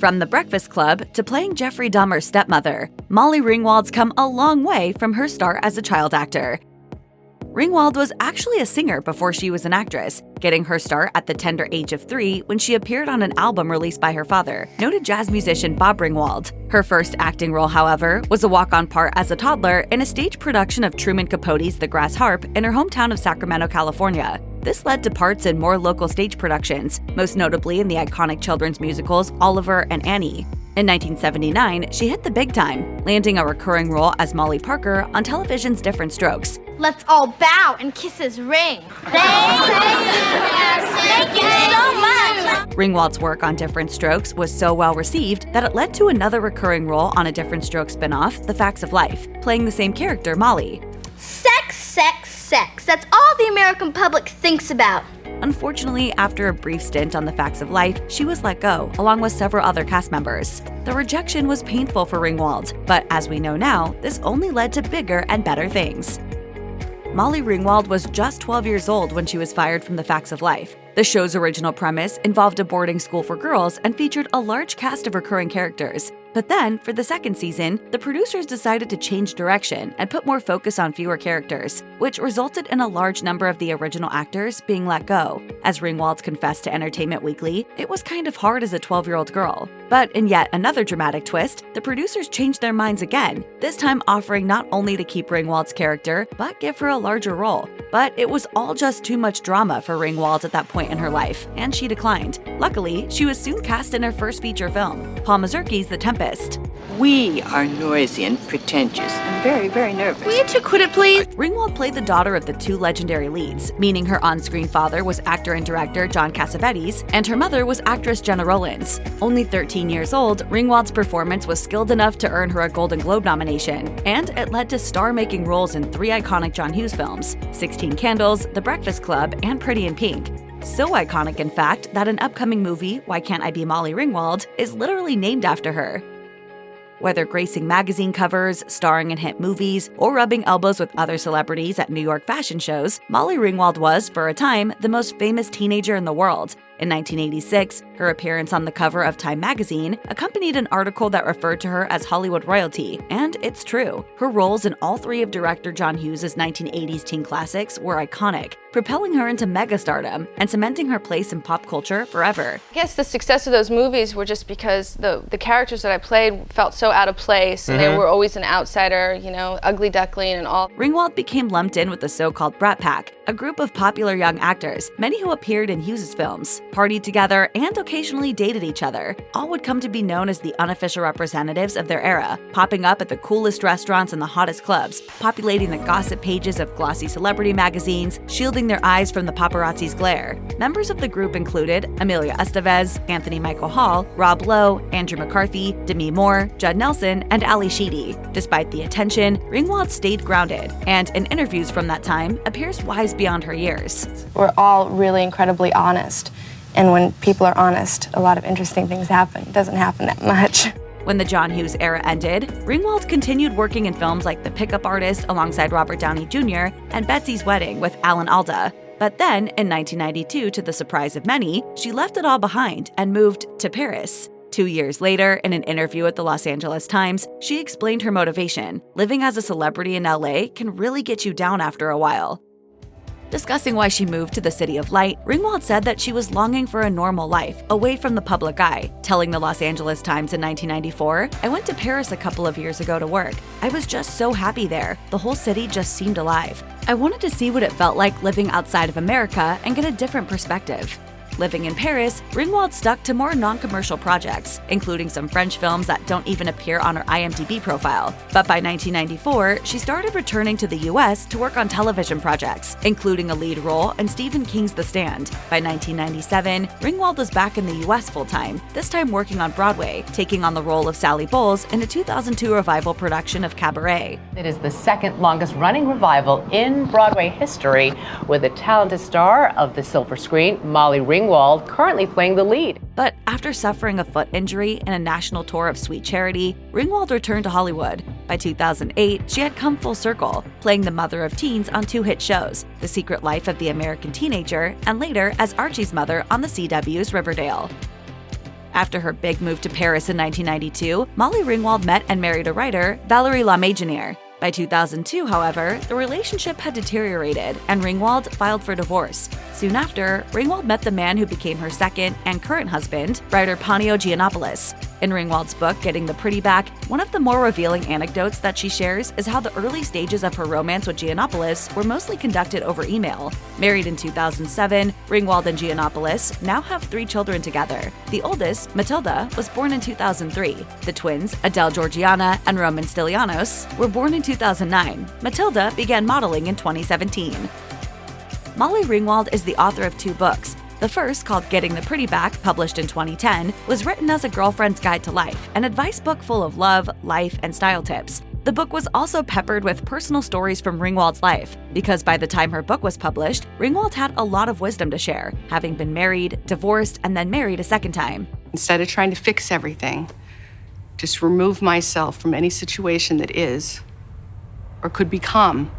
From The Breakfast Club to playing Jeffrey Dahmer's stepmother, Molly Ringwald's come a long way from her start as a child actor. Ringwald was actually a singer before she was an actress, getting her start at the tender age of three when she appeared on an album released by her father, noted jazz musician Bob Ringwald. Her first acting role, however, was a walk-on part as a toddler in a stage production of Truman Capote's The Grass Harp in her hometown of Sacramento, California. This led to parts in more local stage productions, most notably in the iconic children's musicals Oliver and Annie. In 1979, she hit the big time, landing a recurring role as Molly Parker on television's Different Strokes. Let's all bow and kiss his ring. Thank you, Thank you so much. Ringwald's work on Different Strokes was so well received that it led to another recurring role on a Different Strokes spin-off, The Facts of Life, playing the same character, Molly. Sex, sex. That's all the American public thinks about. Unfortunately, after a brief stint on The Facts of Life, she was let go, along with several other cast members. The rejection was painful for Ringwald, but as we know now, this only led to bigger and better things. Molly Ringwald was just 12 years old when she was fired from The Facts of Life. The show's original premise involved a boarding school for girls and featured a large cast of recurring characters, but then, for the second season, the producers decided to change direction and put more focus on fewer characters, which resulted in a large number of the original actors being let go. As Ringwald confessed to Entertainment Weekly, it was kind of hard as a 12 year old girl. But in yet another dramatic twist, the producers changed their minds again, this time offering not only to keep Ringwald's character, but give her a larger role. But it was all just too much drama for Ringwald at that point in her life, and she declined. Luckily, she was soon cast in her first feature film, Paul Mazursky's The Tempest. We are noisy and pretentious and very, very nervous. Will you two quit it, please? Ringwald played the daughter of the two legendary leads, meaning her on-screen father was actor and director John Cassavetes, and her mother was actress Gena Rowlands. Only 13 years old, Ringwald's performance was skilled enough to earn her a Golden Globe nomination, and it led to star-making roles in three iconic John Hughes films, 16 Candles, The Breakfast Club, and Pretty in Pink. So iconic, in fact, that an upcoming movie, Why Can't I Be Molly Ringwald, is literally named after her. Whether gracing magazine covers, starring in hit movies, or rubbing elbows with other celebrities at New York fashion shows, Molly Ringwald was, for a time, the most famous teenager in the world. In 1986, her appearance on the cover of Time magazine accompanied an article that referred to her as Hollywood royalty, and it's true. Her roles in all three of director John Hughes' 1980s teen classics were iconic, propelling her into megastardom and cementing her place in pop culture forever. I guess the success of those movies were just because the, the characters that I played felt so out of place, and mm -hmm. they mm-hmm. were always an outsider, you know, ugly duckling and all. Ringwald became lumped in with the so-called Brat Pack, a group of popular young actors, many who appeared in Hughes' films, partied together, and occasionally dated each other. All would come to be known as the unofficial representatives of their era, popping up at the coolest restaurants and the hottest clubs, populating the gossip pages of glossy celebrity magazines, shielding their eyes from the paparazzi's glare. Members of the group included Emilio Estevez, Anthony Michael Hall, Rob Lowe, Andrew McCarthy, Demi Moore, Judd Nelson, and Ally Sheedy. Despite the attention, Ringwald stayed grounded, and in interviews from that time appears wise beyond her years. We're all really incredibly honest. And when people are honest, a lot of interesting things happen. It doesn't happen that much. When the John Hughes era ended, Ringwald continued working in films like The Pickup Artist alongside Robert Downey Jr. and Betsy's Wedding with Alan Alda. But then, in 1992, to the surprise of many, she left it all behind and moved to Paris. Two years later, in an interview with the Los Angeles Times, she explained her motivation. Living as a celebrity in LA can really get you down after a while. Discussing why she moved to the City of Light, Ringwald said that she was longing for a normal life, away from the public eye, telling the Los Angeles Times in 1994, I went to Paris a couple of years ago to work. I was just so happy there. The whole city just seemed alive. I wanted to see what it felt like living outside of America and get a different perspective. Living in Paris, Ringwald stuck to more non-commercial projects, including some French films that don't even appear on her IMDb profile. But by 1994, she started returning to the US to work on television projects, including a lead role in Stephen King's The Stand. By 1997, Ringwald was back in the US full-time, this time working on Broadway, taking on the role of Sally Bowles in a 2002 revival production of Cabaret. It is the second longest running revival in Broadway history, with a talented star of the silver screen, Molly Ringwald, Ringwald, currently playing the lead. But after suffering a foot injury in a national tour of Sweet Charity, Ringwald returned to Hollywood. By 2008, she had come full circle, playing the mother of teens on two hit shows, The Secret Life of the American Teenager, and later as Archie's mother on the CW's Riverdale. After her big move to Paris in 1992, Molly Ringwald met and married a writer, Valéry Lameignère. By 2002, however, the relationship had deteriorated and Ringwald filed for divorce. Soon after, Ringwald met the man who became her second and current husband, writer Panio Giannopoulos. In Ringwald's book, Getting the Pretty Back, one of the more revealing anecdotes that she shares is how the early stages of her romance with Giannopoulos were mostly conducted over email. Married in 2007, Ringwald and Giannopoulos now have three children together. The oldest, Matilda, was born in 2003. The twins, Adele Georgiana and Roman Stylianos, were born in 2009. Matilda began modeling in 2017. Molly Ringwald is the author of two books. The first, called Getting the Pretty Back, published in 2010, was written as a girlfriend's guide to life, an advice book full of love, life, and style tips. The book was also peppered with personal stories from Ringwald's life, because by the time her book was published, Ringwald had a lot of wisdom to share, having been married, divorced, and then married a second time. Instead of trying to fix everything, just remove myself from any situation that is or could become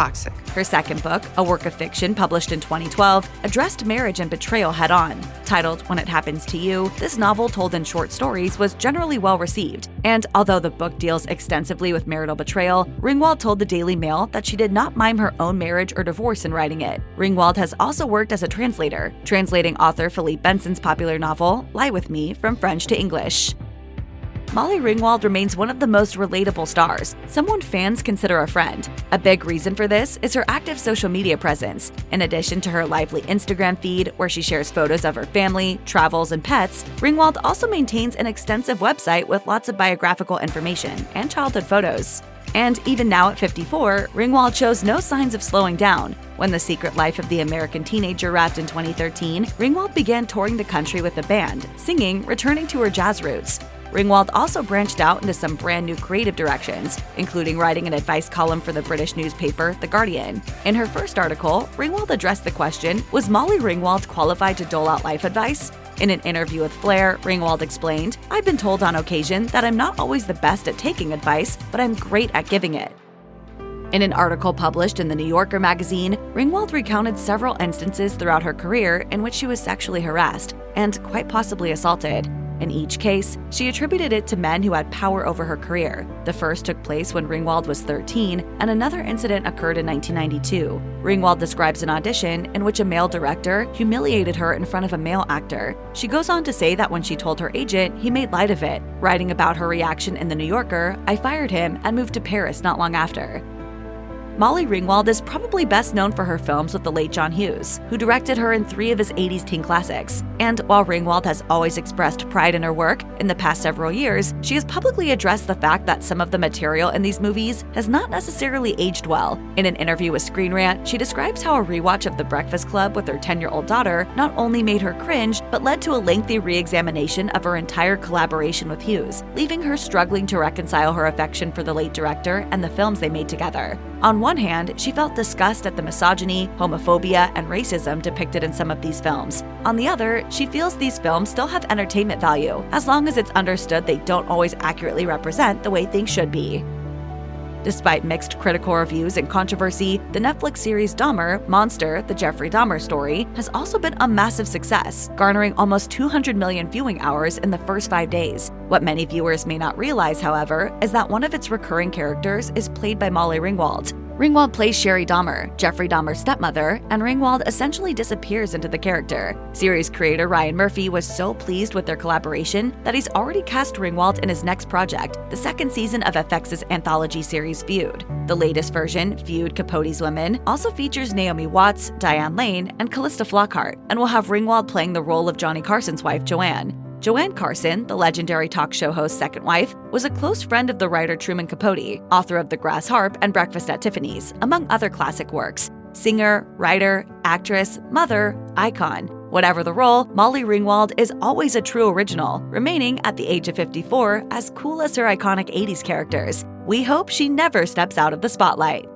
toxic. Her second book, a work of fiction published in 2012, addressed marriage and betrayal head on. Titled When It Happens to You, this novel, told in short stories, was generally well received. And although the book deals extensively with marital betrayal, Ringwald told the Daily Mail that she did not mime her own marriage or divorce in writing it. Ringwald has also worked as a translator, translating author Philippe Besson's popular novel, Lie With Me, from French to English. Molly Ringwald remains one of the most relatable stars, someone fans consider a friend. A big reason for this is her active social media presence. In addition to her lively Instagram feed, where she shares photos of her family, travels, and pets, Ringwald also maintains an extensive website with lots of biographical information and childhood photos. And even now at 54, Ringwald shows no signs of slowing down. When The Secret Life of the American Teenager wrapped in 2013, Ringwald began touring the country with a band, singing, returning to her jazz roots. Ringwald also branched out into some brand new creative directions, including writing an advice column for the British newspaper The Guardian. In her first article, Ringwald addressed the question Was Molly Ringwald qualified to dole out life advice? In an interview with Flair, Ringwald explained, I've been told on occasion that I'm not always the best at taking advice, but I'm great at giving it. In an article published in the New Yorker magazine, Ringwald recounted several instances throughout her career in which she was sexually harassed and quite possibly assaulted. In each case, she attributed it to men who had power over her career. The first took place when Ringwald was 13, and another incident occurred in 1992. Ringwald describes an audition in which a male director humiliated her in front of a male actor. She goes on to say that when she told her agent, he made light of it. Writing about her reaction in The New Yorker, I fired him and moved to Paris not long after. Molly Ringwald is probably best known for her films with the late John Hughes, who directed her in three of his 80s teen classics. And while Ringwald has always expressed pride in her work, in the past several years, she has publicly addressed the fact that some of the material in these movies has not necessarily aged well. In an interview with Screen Rant, she describes how a rewatch of The Breakfast Club with her 10 year old daughter not only made her cringe, but led to a lengthy re examination of her entire collaboration with Hughes, leaving her struggling to reconcile her affection for the late director and the films they made together. On one hand, she felt disgust at the misogyny, homophobia, and racism depicted in some of these films. On the other, she feels these films still have entertainment value, as long as it's understood they don't always accurately represent the way things should be. Despite mixed critical reviews and controversy, the Netflix series Dahmer, Monster, the Jeffrey Dahmer story, has also been a massive success, garnering almost 200 million viewing hours in the first five days. What many viewers may not realize, however, is that one of its recurring characters is played by Molly Ringwald, Ringwald plays Shari Dahmer, Jeffrey Dahmer's stepmother, and Ringwald essentially disappears into the character. Series creator Ryan Murphy was so pleased with their collaboration that he's already cast Ringwald in his next project, the second season of FX's anthology series Feud. The latest version, Feud Capote's Women, also features Naomi Watts, Diane Lane, and Calista Flockhart, and will have Ringwald playing the role of Johnny Carson's wife, Joanne. Joanne Carson, the legendary talk show host's second wife, was a close friend of the writer Truman Capote, author of The Grass Harp and Breakfast at Tiffany's, among other classic works. Singer, writer, actress, mother, icon. Whatever the role, Molly Ringwald is always a true original, remaining at the age of 54 as cool as her iconic 80s characters. We hope she never steps out of the spotlight.